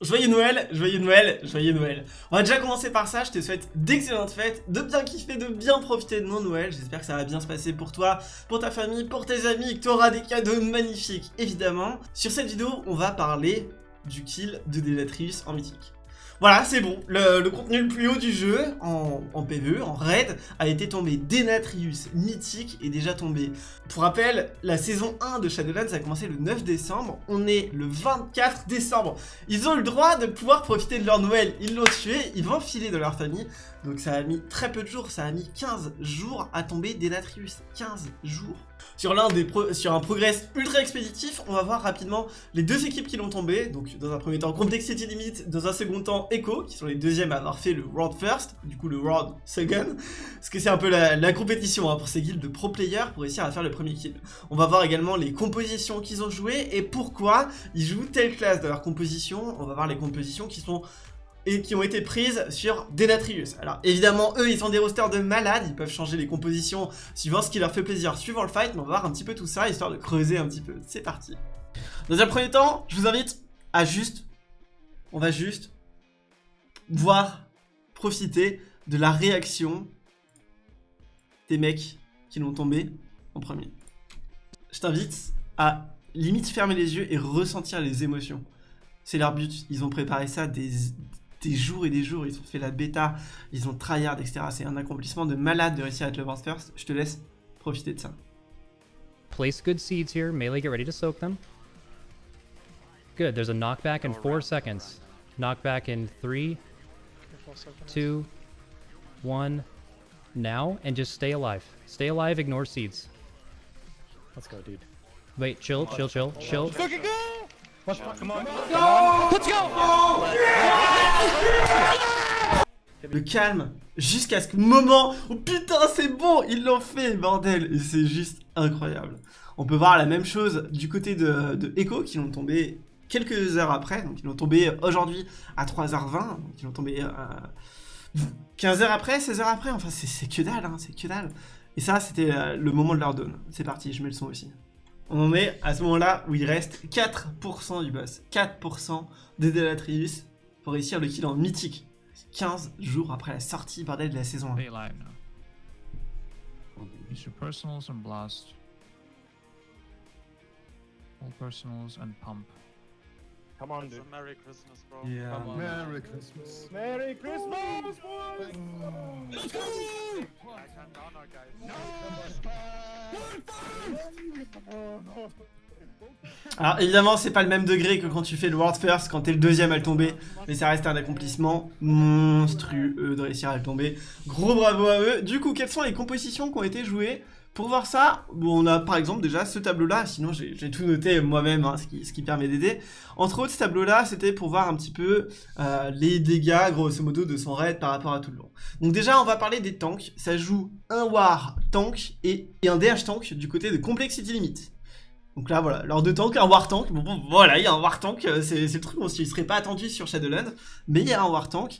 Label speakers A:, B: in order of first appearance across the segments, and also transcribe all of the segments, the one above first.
A: Joyeux Noël, joyeux Noël, joyeux Noël. On va déjà commencer par ça, je te souhaite d'excellentes fêtes, de bien kiffer, de bien profiter de mon Noël. J'espère que ça va bien se passer pour toi, pour ta famille, pour tes amis, que tu auras des cadeaux magnifiques, évidemment. Sur cette vidéo, on va parler du kill de Delatrius en mythique. Voilà, c'est bon. Le, contenu le plus haut du jeu, en, PvE, en raid, a été tombé Denatrius mythique et déjà tombé. Pour rappel, la saison 1 de Shadowlands a commencé le 9 décembre. On est le 24 décembre. Ils ont le droit de pouvoir profiter de leur Noël. Ils l'ont tué, ils vont filer de leur famille. Donc ça a mis très peu de jours, ça a mis 15 jours à tomber Denatrius. 15 jours. Sur un progrès ultra expéditif, on va voir rapidement les deux équipes qui l'ont tombé. Donc dans un premier temps Complexity Limit, dans un second temps Echo, qui sont les deuxièmes à avoir fait le World First, du coup le World Second. Parce que c'est un peu la, compétition hein, pour ces guilds de pro players pour réussir à faire le premier kill. On va voir également les compositions qu'ils ont jouées et pourquoi ils jouent telle classe dans leur composition. On va voir les compositions qui sont et qui ont été prises sur Denatrius. Alors évidemment, eux, ils sont des rosters de malades, ils peuvent changer les compositions suivant ce qui leur fait plaisir suivant le fight, mais on va voir un petit peu tout ça, histoire de creuser un petit peu. C'est parti. Dans un premier temps, je vous invite à juste, on va juste voir, profiter de la réaction des mecs qui l'ont tombé en premier. Je t'invite à limite fermer les yeux et ressentir les émotions. C'est leur but, ils ont préparé ça des, des jours et des jours, ils ont fait la bêta, ils ont tryhard, etc. C'est un accomplissement de malade de réussir à être le world first. Je te laisse profiter de ça.
B: Place good seeds here. Melee, get ready to soak them. Good, there's a knockback in 4 seconds. Knockback in 3, 2, 1, now, and just stay alive. Stay alive, ignore seeds.
C: Let's go, dude.
B: Wait, chill, chill, chill, chill.
C: Fucking go! Let's
B: come on. Go! Let's go!
A: Le calme jusqu'à ce moment oh putain c'est bon ils l'ont fait bordel et c'est juste incroyable. On peut voir la même chose du côté de, de Echo qui l'ont tombé quelques heures après donc ils l'ont tombé aujourd'hui à 3h20 donc ils l'ont tombé euh, 15 heures après 16 heures après enfin c'est que dalle hein, c'est que dalle et ça c'était euh, le moment de leur donne c'est parti je mets le son aussi on en est à ce moment-là où il reste 4% du boss. 4% des Delatrius pour réussir le kill en mythique. 15 jours après la sortie bordel de la saison 1. personals and blast. All personals and pump. Come on, dude. Merry Christmas, bro. Yeah. Come on. Merry Christmas. Merry Christmas, boys! Let's go! I can't down our guys. No! Alors évidemment c'est pas le même degré que quand tu fais le World First, quand t'es le deuxième à le tomber, mais ça reste un accomplissement monstrueux de réussir à le tomber. Gros bravo à eux. Du coup quelles sont les compositions qui ont été jouées pour voir ça, on a par exemple déjà ce tableau-là, sinon j'ai tout noté moi-même, hein, ce, qui, permet d'aider. Entre autres, ce tableau-là, c'était pour voir un petit peu euh, les dégâts, grosso modo, de son raid par rapport à tout le long. Donc déjà, on va parler des tanks. Ça joue un War tank et, un DH tank du côté de Complexity Limit. Donc là, voilà, lors de tank, un War tank. Bon, voilà, il y a un War tank, euh, c'est le truc, on ne serait pas attendu sur Shadowlands, mais il y a un War tank.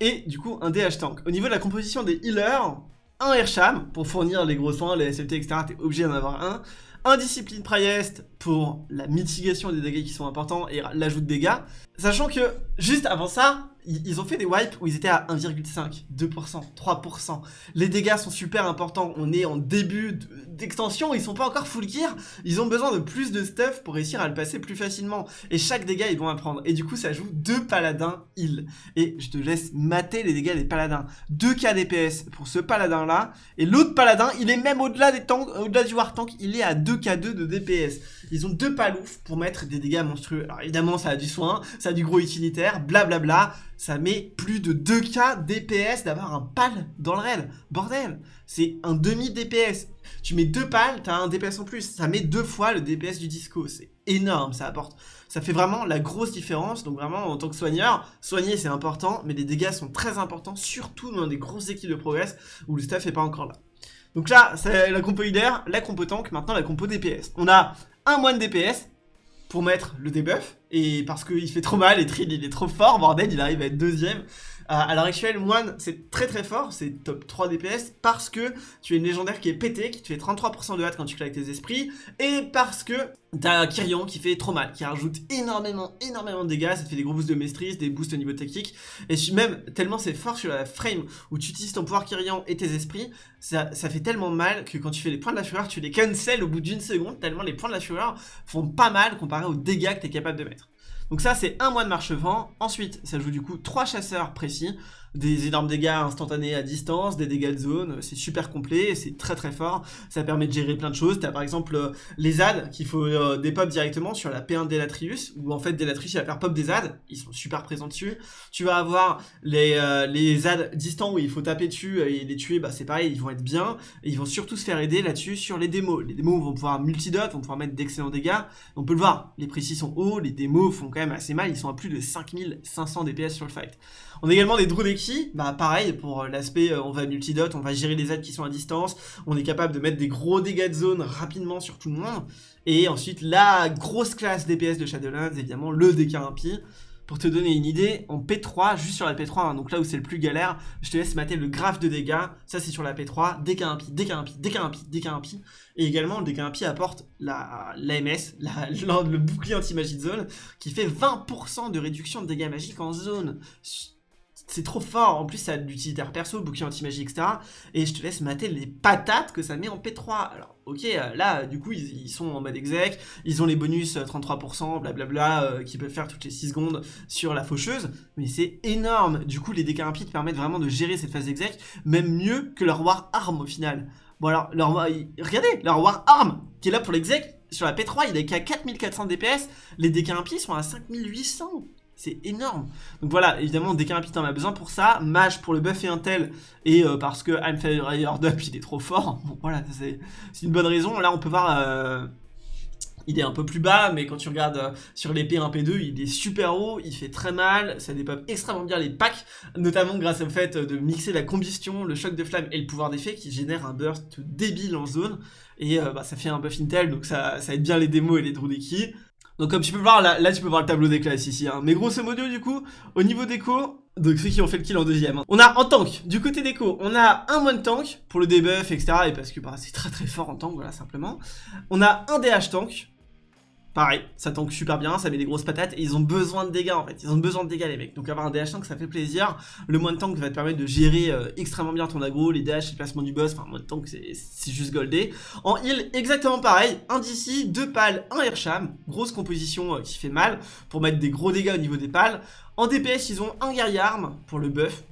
A: Et du coup, un DH tank. Au niveau de la composition des healers, un Airsham pour fournir les gros soins, les SLT, etc. T'es obligé d'en avoir un. Un Discipline Priest pour la mitigation des dégâts qui sont importants et l'ajout de dégâts. Sachant que juste avant ça, ils ont fait des wipes où ils étaient à 1,5, 2%, 3%. Les dégâts sont super importants. On est en début d'extension, ils sont pas encore full gear. Ils ont besoin de plus de stuff pour réussir à le passer plus facilement. Et chaque dégât, ils vont apprendre. Et du coup, ça joue deux paladins heal. Et je te laisse mater les dégâts des paladins. 2k DPS pour ce paladin-là. Et l'autre paladin, il est même au-delà des tanks, au-delà du war tank, il est à 2k2 de DPS. Ils ont deux paloufs pour mettre des dégâts monstrueux. Alors évidemment, ça a du soin, ça a du gros utilitaire, blablabla. Bla bla ça met plus de 2k DPS d'avoir un pal dans le raid. Bordel, c'est un demi DPS. Tu mets deux pales, t'as un DPS en plus. Ça met deux fois le DPS du disco. C'est énorme, ça apporte. Ça fait vraiment la grosse différence. Donc vraiment, en tant que soigneur, soigner c'est important, mais les dégâts sont très importants, surtout dans des grosses équipes de progress où le staff est pas encore là. Donc là, c'est la compo leader, la compo tank, maintenant la compo DPS. On a un moine DPS, pour mettre le debuff, et parce qu'il fait trop mal, et Trill il est trop fort, bordel, il arrive à être deuxième. À l'heure actuelle, Moine, c'est très très fort, c'est top 3 DPS, parce que tu es une légendaire qui est pété, qui te fait 33% de hâte quand tu claques tes esprits, et parce que t'as Kyrian qui fait trop mal, qui rajoute énormément, énormément de dégâts, ça te fait des gros boosts de maîtrise, des boosts au niveau technique, et même tellement c'est fort sur la frame où tu utilises ton pouvoir Kyrian et tes esprits, ça, ça fait tellement mal que quand tu fais les points de la fureur, tu les cancel au bout d'une seconde, tellement les points de la fureur font pas mal comparé aux dégâts que tu es capable de mettre. Donc ça c'est un mois de marche-vent, ensuite ça joue du coup trois chasseurs précis, des énormes dégâts instantanés à distance, des dégâts de zone, c'est super complet, c'est très très fort, ça permet de gérer plein de choses, t'as par exemple euh, les ZAD qu'il faut euh, des pop directement sur la P1 d'Elatrius, où en fait Delatrius il va faire pop des ZAD, ils sont super présents dessus, tu vas avoir les, euh, les ZAD distants où il faut taper dessus et les tuer, bah c'est pareil, ils vont être bien, ils vont surtout se faire aider là-dessus sur les démos, les démos vont pouvoir multidot, vont pouvoir mettre d'excellents dégâts, on peut le voir, les précis sont hauts, les démos font quand même assez mal, ils sont à plus de 5500 DPS sur le fight. On a également des Bah pareil, pour euh, l'aspect euh, on va multidot, on va gérer les aides qui sont à distance, on est capable de mettre des gros dégâts de zone rapidement sur tout le monde, et ensuite la grosse classe DPS de Shadowlands, évidemment le DK impie, pour te donner une idée, en P3, juste sur la P3, hein, donc là où c'est le plus galère, je te laisse mater le graphe de dégâts, ça c'est sur la P3, DK impie, DK impie, DK impie, DK impie, et également le DK impie apporte l'AMS, la, le bouclier anti-magie de zone, qui fait 20% de réduction de dégâts magiques en zone c'est trop fort. En plus, ça a de l'utilitaire perso, bouclier anti-magie, etc. Et je te laisse mater les patates que ça met en P3. Alors, ok, euh, là, du coup, ils, sont en mode exec. Ils ont les bonus 33%, euh, blablabla, euh, qui peuvent faire toutes les 6 secondes sur la faucheuse. Mais c'est énorme. Du coup, les dégâts impies permettent vraiment de gérer cette phase exec, même mieux que leur War Arm au final. Bon, alors, leur, regardez, leur War Arm, qui est là pour l'exec, sur la P3, il est qu'à 4400 DPS. Les dégâts impies sont à 5800. C'est énorme. Donc voilà, évidemment, dès qu'un en a besoin pour ça. Mage pour le buff et Intel. Et euh, parce que I'm Fire Up, il est trop fort. Bon, voilà, c'est une bonne raison. Là, on peut voir... Euh, il est un peu plus bas, mais quand tu regardes euh, sur l'épée 1P2, il est super haut, il fait très mal, ça dépeuple extrêmement bien les packs, notamment grâce au fait de mixer la combustion, le choc de flamme et le pouvoir d'effet qui génère un burst débile en zone, et bah, ça fait un buff Intel, donc ça, ça aide bien les démos et les Drudeki. Donc comme tu peux voir, là, là tu peux voir le tableau des classes ici. Hein. Mais grosso modo du coup, au niveau déco, donc ceux qui ont fait le kill en deuxième. Hein. On a en tank, du côté déco, on a un one tank pour le debuff, etc. Et parce que bah, c'est très très fort en tank, voilà simplement. On a un DH tank, Pareil, ça tank super bien, ça met des grosses patates et ils ont besoin de dégâts en fait, ils ont besoin de dégâts les mecs. Donc avoir un DH tank ça fait plaisir, le moins de tank va te permettre de gérer euh, extrêmement bien ton aggro, les DH, le placement du boss, enfin moins de tank c'est juste goldé. En heal exactement pareil, un DC, deux pales, un Airsham, grosse composition euh, qui fait mal pour mettre des gros dégâts au niveau des pales. En DPS ils ont un guerrier arme pour le buff,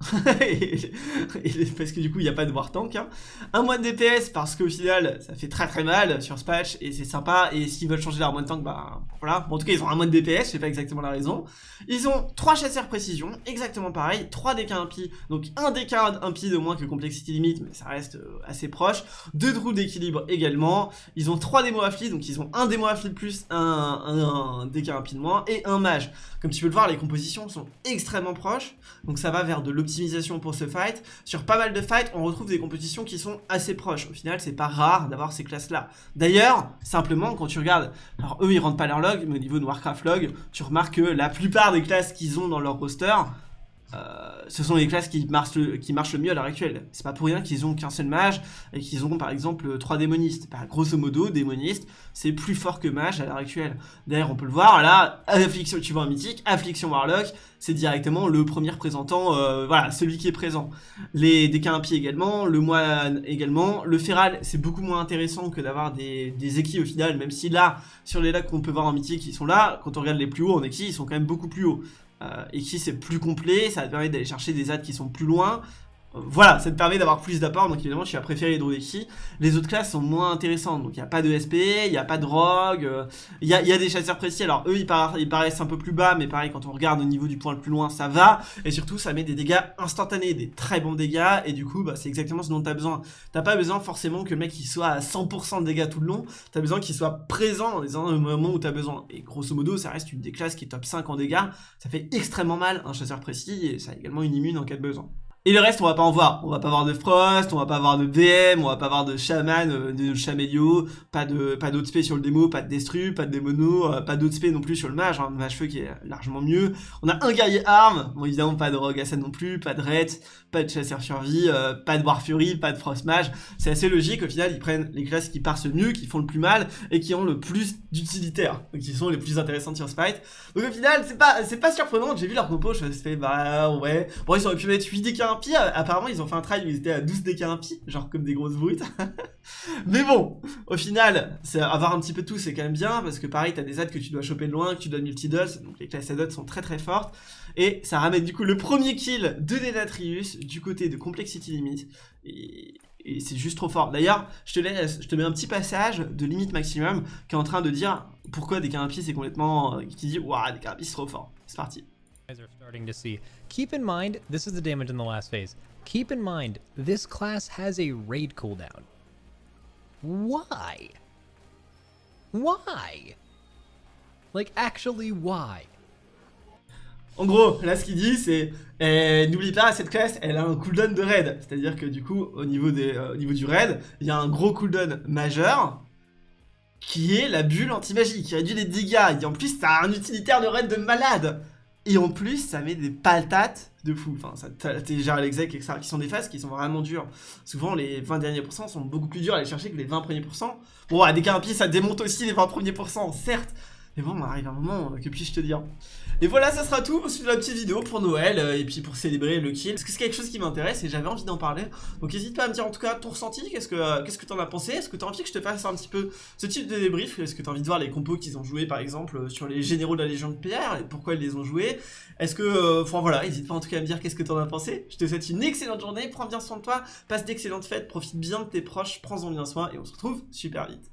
A: parce que du coup il n'y a pas de war tank hein. Un mois de DPS parce qu'au final ça fait très très mal sur ce patch et c'est sympa et s'ils veulent changer leur mois de tank bah voilà. Bon, en tout cas ils ont un mois de DPS je sais pas exactement la raison. Ils ont 3 chasseurs précision exactement pareil 3 DK impie donc un DK impie de moins que complexity limit mais ça reste euh, assez proche. 2 drôles d'équilibre également. Ils ont 3 démos affli donc ils ont un démo affli de plus un, DK impie de moins et un mage. Comme tu peux le voir les compositions sont extrêmement proches donc ça va vers de l'optimisation pour ce fight. Sur pas mal de fights, on retrouve des compositions qui sont assez proches. Au final, c'est pas rare d'avoir ces classes-là. D'ailleurs, simplement, quand tu regardes, alors eux, ils rentrent pas leur log, mais au niveau de Warcraft log, tu remarques que la plupart des classes qu'ils ont dans leur roster, euh, ce sont les classes qui marchent, le, mieux à l'heure actuelle. C'est pas pour rien qu'ils ont qu'un seul mage et qu'ils ont par exemple trois démonistes. Bah, grosso modo, démoniste, c'est plus fort que mage à l'heure actuelle. D'ailleurs, on peut le voir, là, affliction, tu vois un mythique, affliction warlock, c'est directement le premier représentant, euh, voilà, celui qui est présent. Les décampiers également, le moine également. Le feral, c'est beaucoup moins intéressant que d'avoir des, des équis au final, même si là, sur les lacs qu'on peut voir en mythique, ils sont là. Quand on regarde les plus hauts en équis, ils sont quand même beaucoup plus hauts. Euh, et qui c'est plus complet, ça te permettre d'aller chercher des adds qui sont plus loin, voilà, ça te permet d'avoir plus d'apports, donc évidemment tu vas préférer Hydrodeki. Les autres classes sont moins intéressantes, donc il n'y a pas de SP, il n'y a pas de rogue, euh, il y, a, des chasseurs précis, alors eux ils, paraissent un peu plus bas, mais pareil quand on regarde au niveau du point le plus loin ça va, et surtout ça met des dégâts instantanés, des très bons dégâts, et du coup bah, c'est exactement ce dont tu as besoin. T'as pas besoin forcément que le mec il soit à 100% de dégâts tout le long, tu as besoin qu'il soit présent dans les moments où tu as besoin. Et grosso modo ça reste une des classes qui est top 5 en dégâts, ça fait extrêmement mal un chasseur précis, et ça a également une immune en cas de besoin. Et le reste, on va pas en voir. On va pas voir de Frost, on va pas voir de DM, on va pas voir de Shaman, euh, de Chamélio, pas de pas sur le démo, pas de Destru, pas de Démono, euh, pas d'OTP non plus sur le mage, hein, le mage feu qui est largement mieux. On a un guerrier arme, bon évidemment pas de Rogue Assassin non plus, pas de Rhett, pas de Chasseur Survie, euh, pas de War Fury, pas de Frost Mage. C'est assez logique, au final ils prennent les classes qui partent mieux, qui font le plus mal, et qui ont le plus d'utilitaires, donc qui sont les plus intéressantes sur Spite. Donc au final, c'est pas, pas surprenant, j'ai vu leur compo, je me suis fait bah ouais, bon ils auraient pu mettre 8 des 15 euh, apparemment ils ont fait un try où ils étaient à 12 DK impies, genre comme des grosses brutes. mais bon, au final, avoir un petit peu tout c'est quand même bien, parce que pareil t'as des ads que tu dois choper de loin, que tu dois multi-dulls, donc les classes add sont très très fortes. Et ça ramène du coup le premier kill de Denatrius du côté de Complexity Limit. Et, et c'est juste trop fort. D'ailleurs, je te laisse, je te mets un petit passage de Limit Maximum qui est en train de dire pourquoi des impies c'est complètement... Euh, qui dit « Waouh, des impies c'est trop fort ». C'est parti
B: starting to see. Keep in mind, this is the damage in the last phase. Keep in mind, this class has a raid cooldown. Why? Why? Like, actually, why?
A: En gros, là ce qu'il dit c'est eh, n'oublie pas cette classe elle a un cooldown de raid, c'est-à-dire que du coup au niveau, euh, au niveau du raid, il y a un gros cooldown majeur qui est la bulle anti-magie, qui réduit les dégâts, et en plus t'as un utilitaire de raid de malade et en plus, ça met des paltates de fou. Enfin, ça déjà l'exec, etc. qui sont des phases qui sont vraiment dures. Souvent, les 20 derniers pourcents sont beaucoup plus durs à aller chercher que les 20 premiers pourcents. Bon, à des carapiers, ça démonte aussi les 20 premiers pourcents, certes. Mais bon, on arrive un moment, que puis-je te dire? Et voilà, ça sera tout pour la petite vidéo pour Noël, euh, et puis pour célébrer le kill. Parce que c'est quelque chose qui m'intéresse et j'avais envie d'en parler. Donc n'hésite pas à me dire en tout cas ton ressenti, qu'est-ce que euh, qu'est-ce que t'en as pensé? Est-ce que t'as envie que je te fasse un petit peu ce type de débrief? Est-ce que t'as envie de voir les compos qu'ils ont joués par exemple euh, sur les généraux de la Légion de Pierre et pourquoi ils les ont joués? Est-ce que, enfin voilà, n'hésite pas en tout cas à me dire qu'est-ce que t'en as pensé. Je te souhaite une excellente journée, prends bien soin de toi, passe d'excellentes fêtes, profite bien de tes proches, prends-en bien soin et on se retrouve super vite.